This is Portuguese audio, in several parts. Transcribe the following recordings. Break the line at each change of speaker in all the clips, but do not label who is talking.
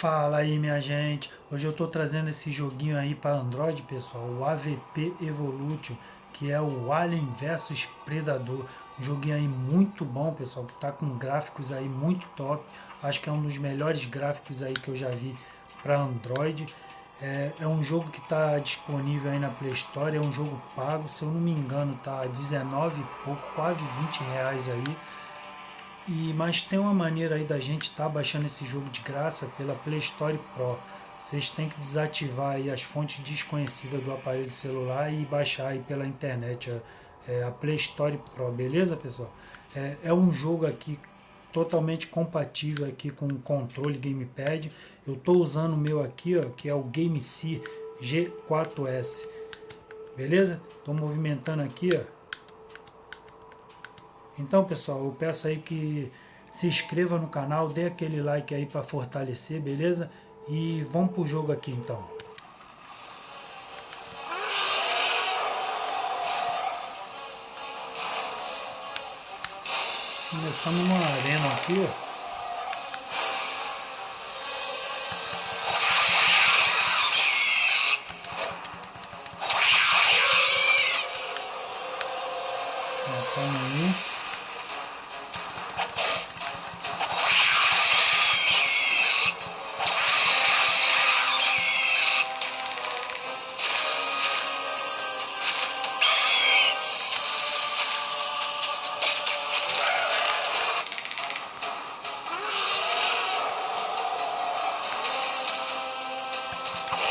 Fala aí minha gente, hoje eu tô trazendo esse joguinho aí para Android pessoal, o AVP Evolution, que é o Alien vs Predador, um joguinho aí muito bom pessoal, que tá com gráficos aí muito top, acho que é um dos melhores gráficos aí que eu já vi para Android, é, é, um jogo que está disponível aí na Play Store, é um jogo pago, se eu não me engano tá 19 e pouco, quase 20 reais aí, e, mas tem uma maneira aí da gente estar tá baixando esse jogo de graça pela Play Store Pro. Vocês têm que desativar aí as fontes desconhecidas do aparelho celular e baixar aí pela internet a, é, a Play Store Pro, beleza pessoal? É, é um jogo aqui totalmente compatível aqui com o controle gamepad. Eu estou usando o meu aqui, ó, que é o GameC G4S. Beleza? Estou movimentando aqui, ó. Então, pessoal, eu peço aí que se inscreva no canal, dê aquele like aí para fortalecer, beleza? E vamos pro jogo aqui então. Começamos numa arena aqui, ó.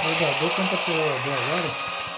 Jogador contra provador agora.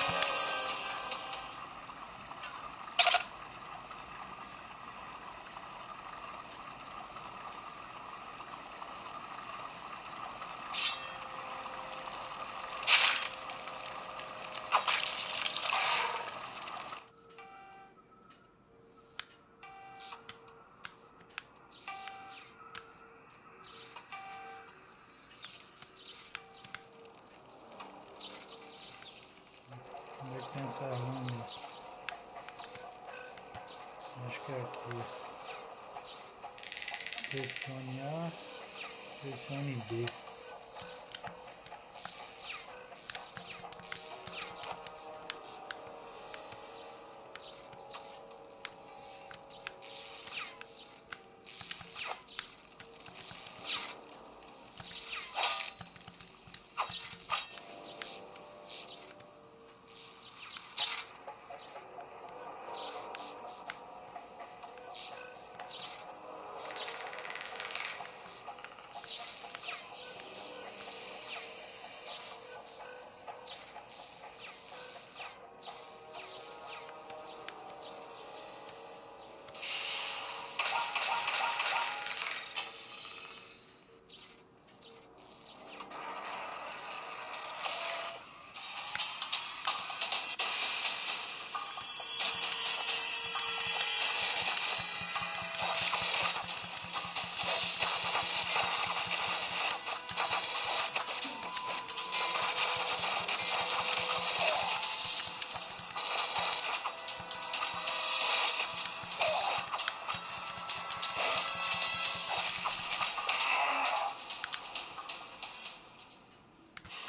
Essa arma. Acho que é aqui. Pressione A, pressione B.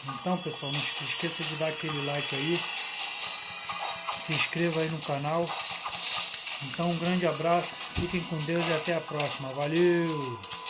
Então pessoal, não se esqueça de dar aquele like aí. Se inscreva aí no canal. Então um grande abraço, fiquem com Deus e até a próxima. Valeu!